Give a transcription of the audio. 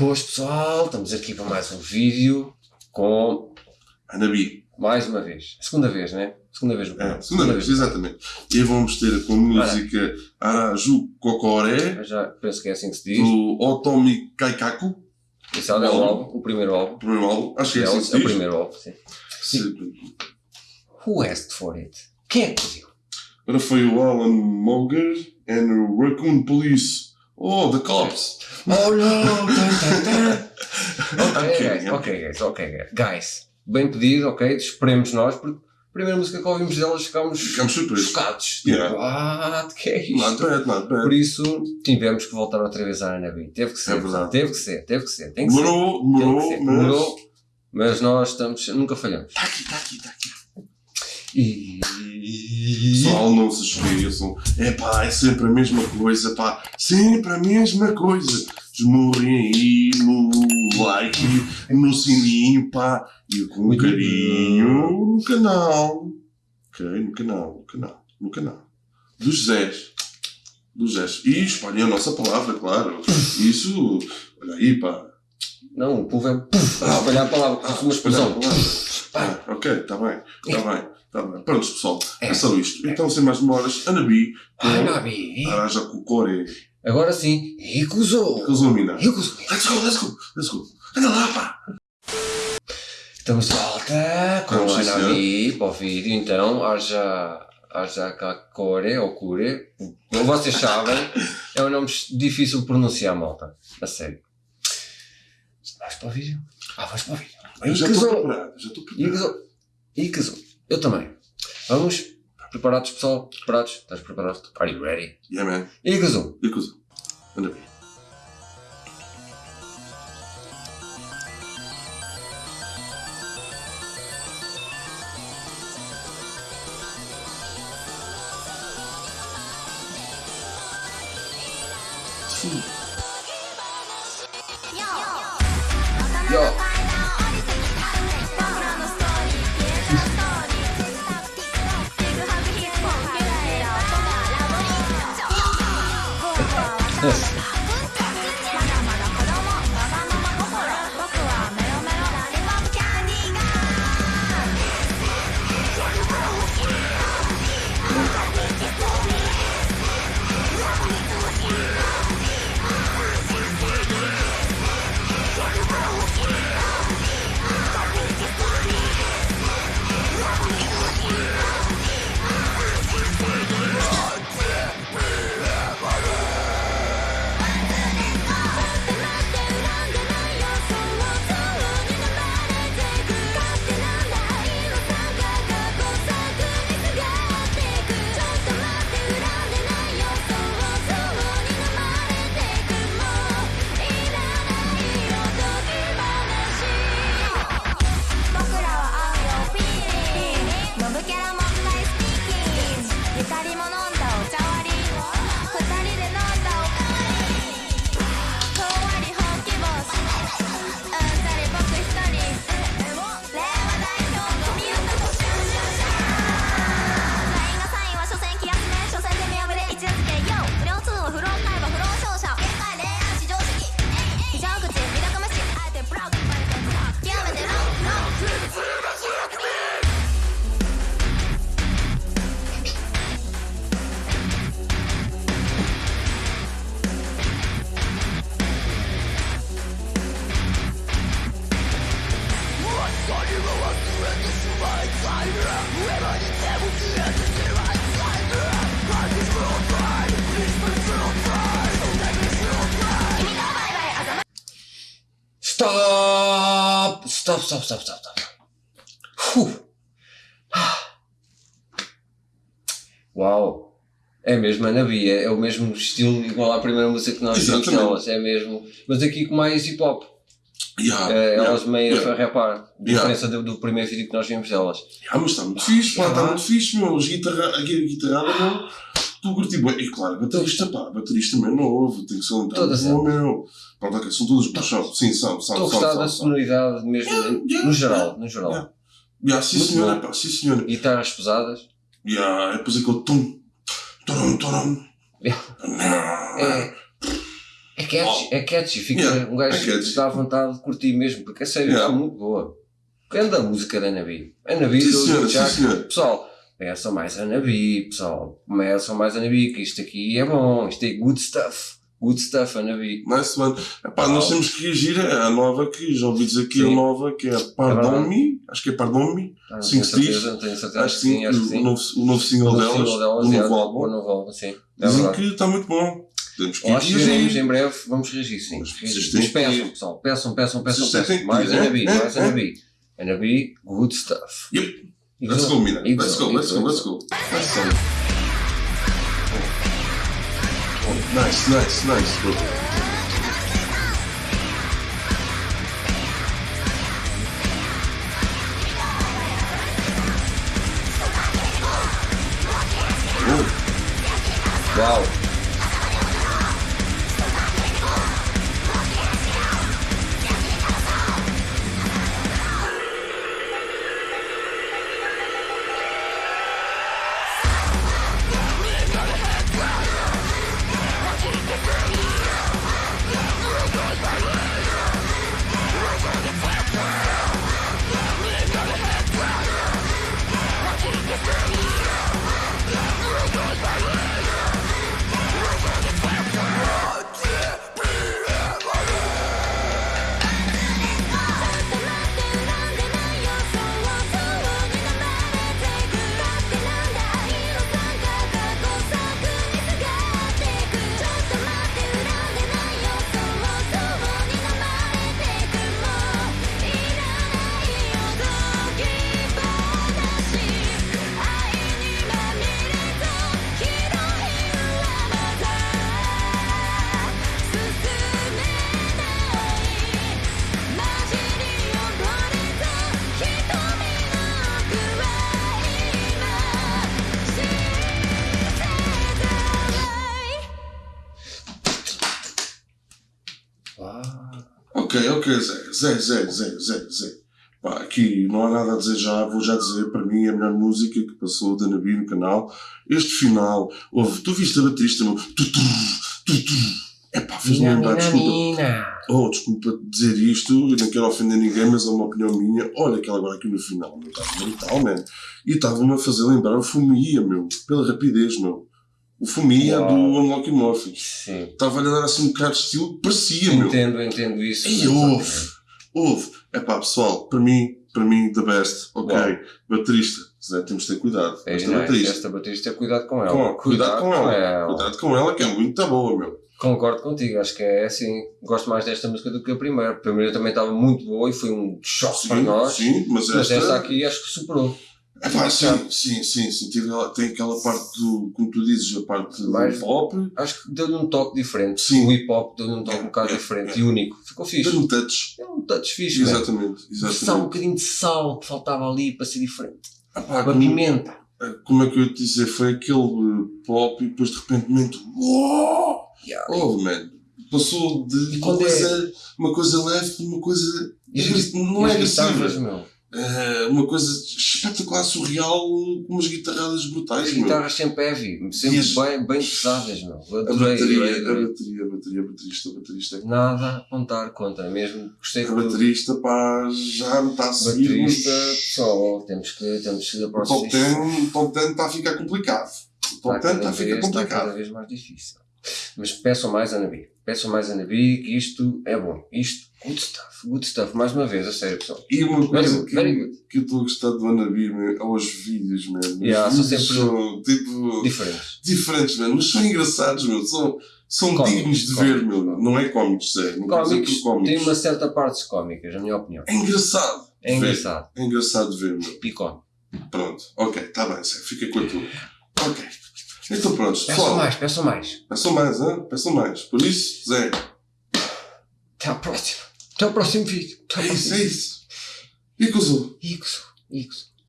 Boas pessoal, estamos aqui para mais um vídeo com Anabi. mais uma vez, a segunda vez, né? Segunda vez no É, canal. segunda vez, exatamente. E vamos ter com música Araju Kokoré, Eu já penso que é assim que se diz. do Otomi Kaikaku, Esse é o álbum, o primeiro álbum. o primeiro álbum. Acho que é É o, assim é que o se diz. primeiro álbum, sim. Se- Who asked for it? Quem é que pediu? Agora foi o Alan Moger and o Raccoon Police. Oh, the cops! Oh no! Tan, tan, tan. Ok, Ok, guys, ok, guys, ok, guys. Guys, bem pedido, ok, esperemos nós, porque a primeira música que ouvimos delas ficámos chocados. Yeah. Tipo, ah, que é isto? Not bad, not Por bad. isso tivemos que voltar outra vez à Anabi. Teve que ser, É verdade. teve que ser, teve que ser, tem que ser. Demorou, demorou, mas. Mas nós estamos, nunca falhamos. Tá aqui, tá aqui, tá aqui. E. Pessoal, não se esqueçam. É pá, é sempre a mesma coisa, pá. Sempre a mesma coisa. Desmurrem aí no like, no sininho, pá. E com carinho no canal. Ok, no canal, no canal, no canal. Dos Zés. Dos Zés. E espalhem a nossa palavra, claro. Isso, olha aí, pá. Não, o povo é. Puf, a espalhar a palavra, Ah, uma espalhar a palavra. Ah, ok, está bem, está bem, está bem. Pronto, pessoal, é, É. só isto. Então, sem mais demoras, Anabi com Anabi. Araja Kukore. Agora sim, recusou. Recusou. Let's go, let's go, let's go. Anda lá, pá. Estamos de volta com Vamos, a Anabi para o vídeo, então, haja. Haja Kakore ou Kure, como vocês sabem, é um nome difícil de pronunciar, malta. A sério. Vamos para o vídeo? Ah, vamos para o vídeo. Eu já estou preparado, já estou preparado. Eu também. Vamos? Preparados, pessoal? Preparados? Estás preparado? Are you ready? Yeah, man. E casou. E coisa. Anabi. Yo. Stop! Stop, stop, stop, stop. Uf. Uau! É mesmo a Nabi, é, o mesmo estilo igual à primeira música que nós vimos é mesmo. Mas aqui com mais hip hop. Yeah, É, yeah, elas meio yeah. a rapar. Yeah. Diferença do, do primeiro vídeo que nós vimos delas. Ah, mas está muito fixe, pá, está muito fixe, meu. Guitarra, a gui- guitarrada, meu. Tu curti bem. E claro, baterista, pá, baterista também novo, tem que ser um Todas bom, meu. Pronto, ok, são todas são. Sim, são, são, Estou a são, gostar são, da são. sonoridade mesmo, no geral, no geral. Yeah. Sim, senhora, pá, sim, senhora. Guitarras pesadas. Yeah, é depois aquele tum, torum. Yeah. É, É catchy, é catchy. Fica, Yeah, um gajo é catchy. dá vontade de curtir mesmo, porque a sério Yeah. está muito boa. Grande a música da Nabi. A Nabi Sim, senhora, sim, senhora. Pessoal, peçam mais a Nabi, pessoal. Peçam mais a Nabi, que isto aqui é bom. Isto é good stuff. Good stuff, a Nabi. Nice one. Epá, nós temos que reagir à nova que já ouvi dizer aqui a Sim. nova, que é a Pardon Me. Acho que é Pardon Me. Ah, Sim, tenho se certeza, diz. não tenho certeza. Acho que sim, acho que o, sim. novo, o novo single O delas, single delas, o é, novo O álbum. novo álbum, sim. É Dizem verdade. que está muito bom. Temos que acho que reagir. em breve, vamos reagir sim. Mas Reagir. Mas peçam, pessoal, peçam, peçam, peçam, peçam. Mais ir, a é? Nabi, É? mais a É? Nabi. A Nabi, good stuff. Yep. Let's go. Mina. Let's go, let's go, let's go. Let's go. Oh, Nice, nice, nice, bro. Oh, Uau! Ok, ok, Zé, Zé, Zé, Zé, Zé, Zé. Pá, aqui não há nada a dizer já, vou já dizer, para mim, a melhor música que passou da Nabi no canal. Este final, ouve, tu viste a baterista, meu? Tu, tu, tu, tu. Epá, fez-me Mina, lembrar, desculpa. Oh, desculpa dizer isto, eu não quero ofender ninguém, mas é uma opinião minha. Olha aquela agora aqui no final, meu, estava brutal, man. E estava-me a fazer lembrar o Fumia, meu, pela rapidez, meu. O Fumia Uau. do Unlocky Morphy. Sim. Estava-lhe a dar assim um bocado de estilo, parecia, meu. Entendo, entendo isso. E houve, houve. Epá, pessoal, para mim, para mim, the best. Ok, Uau. baterista. Zé, temos de ter cuidado. É, Esta não, baterista. esta baterista, cuidado com ela. Com- cuidado com ela. Cuidado com ela, que é muito boa, meu. Concordo contigo, acho que é assim. Gosto mais desta música do que a primeira. A primeira também estava muito boa e foi um choque para Sim, nós. sim, mas Mas esta... esta aqui acho que superou. Epá, sim, sim, sim, sim. Tive, tem aquela parte do, como tu dizes, a parte Mais- do pop, Acho que deu-lhe um toque diferente. Sim. O hip hop deu-lhe um toque É, um bocado é, diferente é. e único. Ficou fixe. deu um touch. É um touch fixe, velho. Exatamente, Só um exatamente. bocadinho de sal que faltava ali para ser diferente. Epá, Com a como, pimenta. como é que eu ia te dizer? Foi aquele eh, pop e depois de repente, uou! Yeah. Oh, man. Passou de uma é- coisa, uma coisa leve para uma coisa. E as não E é as guitarras, meu. É uma coisa espetacular, surreal, com umas guitarradas brutais, As meu. guitarras sempre heavy, sempre as- bem, bem pesadas, meu. A Adorei, bateria, adorei, a bateria, a bateria, a baterista, a baterista. Nada a apontar contra, mesmo gostei A do baterista, pá, já me está a seguir. baterista, pessoal, temos que, temos que ir a O top 10 o top 10 está a ficar complicado. O top 10 está a ficar está cada complicado. vez mais difícil. Mas peçam mais a Nabi. Peçam mais a Nabi que isto é bom. Isto, good stuff, good stuff. Mais uma vez, a sério, pessoal. E uma coisa que, very good. que eu estou a gostar do Anabi, meu, é os vídeos, mesmo. Yeah, os são vídeos sempre são, tipo, Diferentes. diferentes, mano, mas são engraçados, meu. São, são Cómicos, dignos de cómicos. ver, meu. Não é cómicos, é. Não Cómicos, por cómicos. tem uma certa parte cómicas, na minha opinião. É engraçado. É de ver. engraçado. É engraçado de ver, meu. E cómico. Pronto. Ok, está bem, Zé. Fica com a tua. Ok. Então pronto, Peçam pessoal. mais, peçam mais. Peçam mais, hein? Peçam mais. Por isso, Zé, Até à próxima. Até ao próximo vídeo. Até ao é isso, próximo é isso. E com o Zul? Ixo, Ixo.